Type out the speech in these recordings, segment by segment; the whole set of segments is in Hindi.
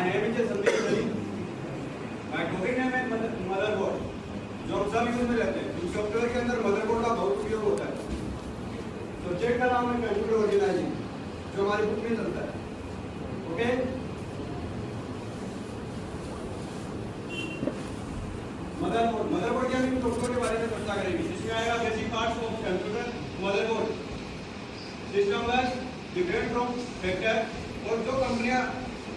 My name is Sandeep Sari. My topic name है मदरबोर्ड जो हम सब यूज़ में रहते हैं। सॉफ्टवेयर के अंदर मदरबोर्ड का बहुत उपयोग होता है। सब्जेक्ट का नाम है कंप्यूटर ऑर्गेनाइजिंग जो हमारी बुक में चलता है। ओके मदरबोर्ड मदरबोर्ड के हम सॉफ्टवेयर के बारे में चर्चा करेंगे। जिसमें आएगा basic parts of computer motherboard system bus different form factor और जो कंपनियाँ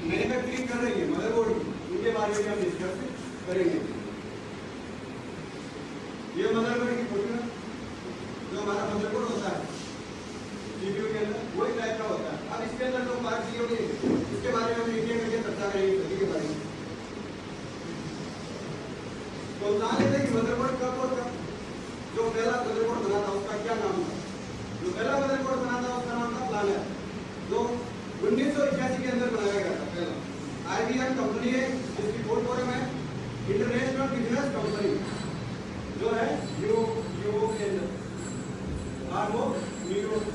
मैन्युफैक्चरिंग कर रही है मदरबोर्ड की उनके बारे में हम डिस्कस करेंगे। ये मदरबोर्ड की फ़ोटो जो हमारा मदरबोर्ड होता है सीपीयू के अंदर, वही टाइप का होता है। अब इसके अंदर जो पार्ट दिए हुए इसके बारे में हम एक एक करके चर्चा करेंगे सभी के बारे में। तो लेते हैं कि मदरबोर्ड कब और कब, जो पहला मदरबोर्ड बना था, उसका क्या नाम था? जो पहला मदरबोर्ड बना था, उसका नाम था प्लानर जो उन्नीस सौ इक्यासी के अंदर बनाया गया था, पहला। आईबीएम कंपनी है, जिसकी बोर्ड फॉरम है। इंटरनेशनल बिज़नेस कंपनी जो है यू यू के अंदर आर वो न्यूयॉर्क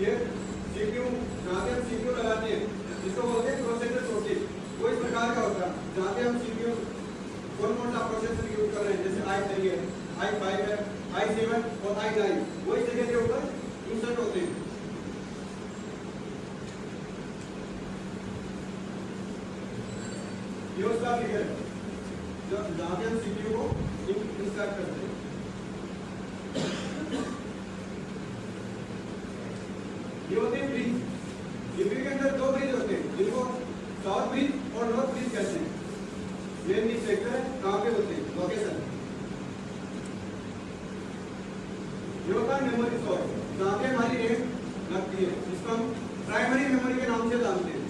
ये सीपीयू जहाँ पे हम सीपीयू लगाते हैं जिसको बोलते हैं प्रोसेसर छोटी वो इस प्रकार का होता है जहाँ पे हम सीपीयू कौन कौन सा प्रोसेसर यूज़ कर रहे हैं आई फाइव है। आई सेवन और आई नाइन वो इस जगह के ऊपर इंसर्ट होते हैं ब्रिज दो ब्रिज होते हैं। जिनको साउथ ब्रिज और नॉर्थ ब्रिज कहते हैं। ये भी सेक्टर कहाँ पे होते हैं। लोकेशन ये होता है मेमोरी स्टोर जहाँ पे हमारी रैम लगती है जिसको हम प्राइमरी मेमोरी के नाम से जानते हैं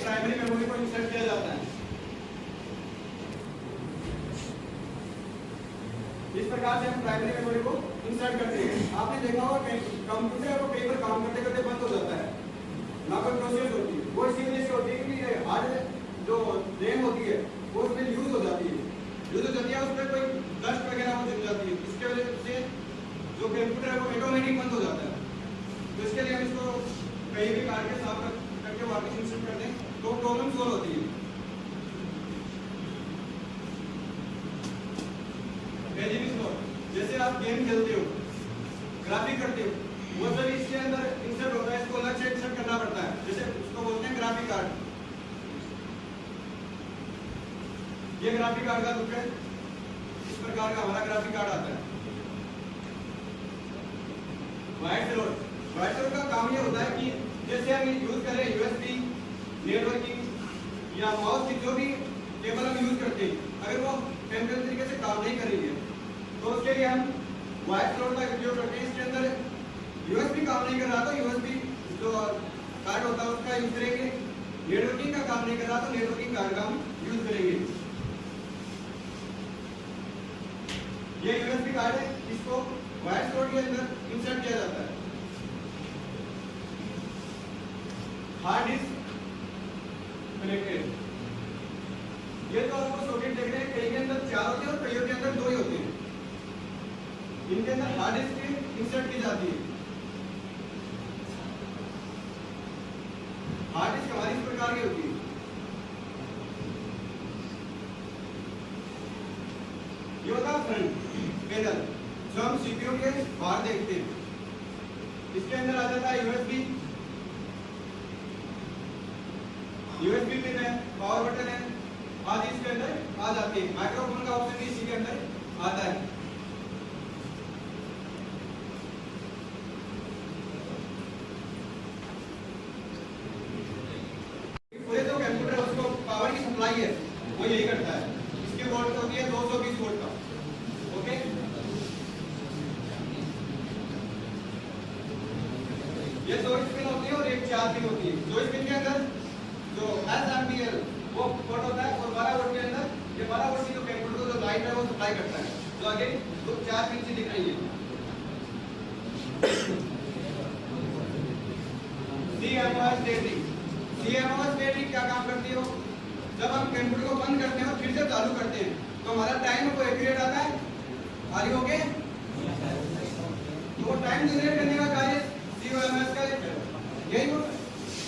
प्राइमरी मेमोरी को इंसर्ट किया जाता है इस प्रकार से हम प्राइमरी मेमोरी को इंसर्ट करते हैं। आपने देखा होगा कंप्यूटर कई बार काम करते करते बंद हो जाता है। ना कोई प्रोसेस होती है। वो इसी वजह से होती है कि हार्ड जो रैम होती है, वो उसमें यूज़ हो जाती है। यूज़ हो जाती है, उसमें कोई डस्ट वगैरह जम जाती है। इसके वजह से जो कंप्यूटर है, वो ऑटोमेटिक बंद हो जाता है। तो इसके लिए हम इसको कहीं भी काट के साफ़ करके वापस इंसर्ट कर दें। तो प्रॉब्लम सॉल्व होती है। स्लोर जैसे आप गेम खेलते हो ग्राफिक करते हो, वो सब इसके अंदर इंसर्ट होता है, इसको अलग से इंसर्ट करना पड़ता है। जैसे उसको बोलते हैं ग्राफिक कार्ड ये ग्राफिक कार्ड का लुक है। इस प्रकार का हमारा ग्राफिक कार्ड आता है। वाइट स्लोर वाइट स्लोर का काम ये होता है कि जैसे हम यूज़ कर यूएसबी नेटवर्किंग या माउस की जो भी केबल हम यूज़ करते हैं, अगर वो टेम्परेचर तरीके से काम नहीं कर रही है तो उसके लिए हम वाइट फ्लोर का उपयोग करते हैं, इसके अंदर यूएसबी काम नहीं कर रहा था यूएसबी जो कार्ड होता है उसका यूज़ करेंगे। नेटवर्किंग का काम नहीं कर रहा तो नेटवर्किंग कार्ड का हम यूज़ करेंगे। ये यूएसबी कार्ड है, इसको वाइट स्लोट के अंदर इंसर्ट किया जाता है हार्ड डिस्क कनेक्टेड ये तो आपको सॉकेट देख रहे हैं कई के अंदर चार होते हैं और कईयों के अंदर दो ही होते हैं इनके अंदर हार्ड डिस्क इंसर्ट की जाती है डिस्क हमारी प्रकार की होती है। ये होता फ्रंट पैनल जो हम सीपीयू के बाहर देखते हैं। इसके अंदर आ जाता है यूएसबी यूएसबी पिन है पावर बटन है। आदि इसके अंदर आ जाते हैं। माइक्रोफोन का ऑप्शन भी इसी के अंदर आता है पूरे जो कंप्यूटर है उसको की है वो यही करता है। इसकी वोल्ट होती है 220 वोल्ट का। ओके? ये दो स्पिन होती है और एक चार पिन होती है। दो स्पिन के अंदर जो एस एम्पियर वो वोल्ट होता है और 12 वोल्ट सप्लाई करता है। तो आगे तो चार पिन दिख रही है CMOS बैटरी CMOS बैटरी क्या काम करती है वो? जब हम कंप्यूटर को बंद करते हैं और फिर से चालू करते हैं तो हमारा टाइम को एक्यूरेट आता है? आगे हो गए तो टाइम जनरेट करने का कार्य CMOS का यही वो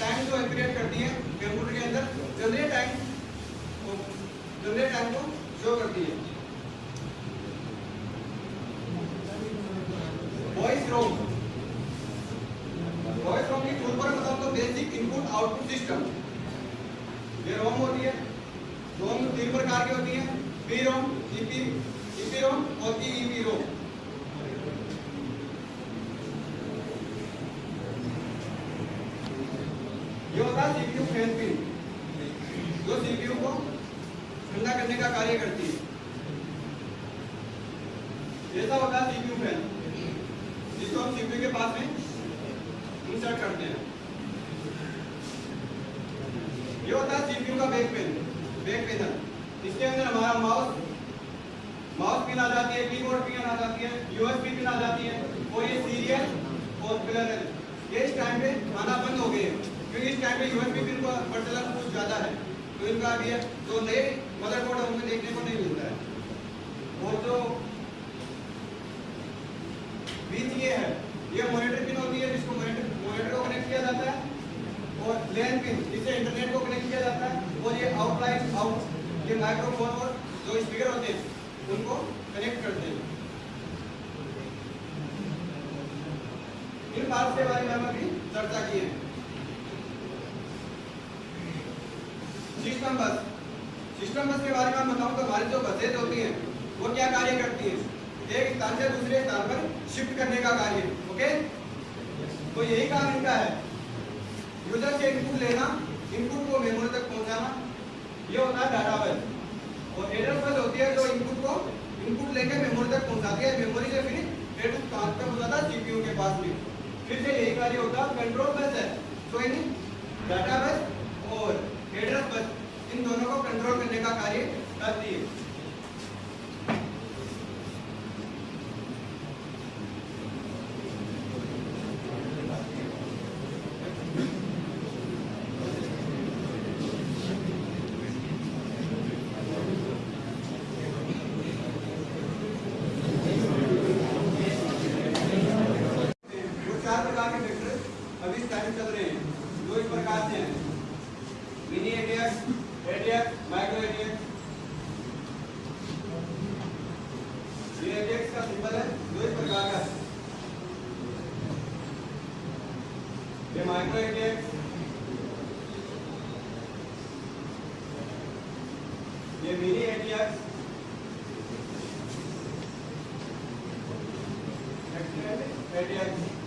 टाइम को एक्यूरेट करती है कंप्यूटर के अंदर जनरेट टाइम जनरेट टाइम को शो करती है। वॉइस रोम वॉइस रोम की फुल फॉर्म मतलब तो बेसिक इनपुट आउटपुट सिस्टम ये रोम होती है। प्रकार की होती है। P ROM EP EP ROM और ईईपी रोम ये होता है सीपीयू फ़ैन पिन जो सीपीयू को ठंडा करने का कार्य करती है। ऐसा होता है सीपीयू फ़ैन जिसको हम सीपीयू के पास में इंसर्ट करते हैं। ये होता है सीपीयू का बैक पेन बैक पैनल इसके अंदर हमारा माउस माउस पिन आ जाती है कीबोर्ड पिन आ जाती है यूएसबी पिन आ जाती है, और ये सीरियल और पैरेलल ये इस टाइम पे आना बंद हो गए हैं, क्योंकि इस टाइम पे यूएसबी पिन का प्रचलन कुछ ज़्यादा है। तो इनका भी है जो नए मदरबोर्ड हमें देखने को नहीं मिलता है। और जो बीसीए है ये मॉनिटर पिन होती है जिसको मॉनिटर मॉनिटर को कनेक्ट किया जाता है और लैन पिन जिससे इंटरनेट को कनेक्ट किया जाता है और ये आउटलाइन आउट ये माइक्रोफोन और जो स्पीकर होते हैं, उनको कनेक्ट करते हैं। इन बात के बारे में हम अभी चर्चा की है। सिस्टम बस सिस्टम बस के बारे में हम बताऊँ तो हमारी जो बसेज होती हैं, वो क्या कार्य करती हैं? एक स्थान से दूसरे स्थान पर शिफ्ट करने का कार्य ओके तो यही काम इनका है। यूज़र से इनपुट लेना इनपुट को मेमोरी तक ये होता है डाटा बस। और एड्रेस बस होती है जो इनपुट को इनपुट लेके मेमोरी तक पहुंचाती है। मेमोरी से फिर डेटा कहाँ पे पहुंचाता है सीपीयू के पास में फिर से यही कार्य होता है कंट्रोल बस है। तो इन डाटा बस और एड्रेस बस, इन दोनों को कंट्रोल करने का कार्य करती है वो चार प्रकार के वेक्टर अभी इस टाइम चल रहे हैं जो इस प्रकार से हैं mini ATX ATX micro ATX ये एटीएक्स का सिंबल है जो इस प्रकार का। ये माइक्रो एटीएक्स ये मिनी एटीएक्स एटीएक्स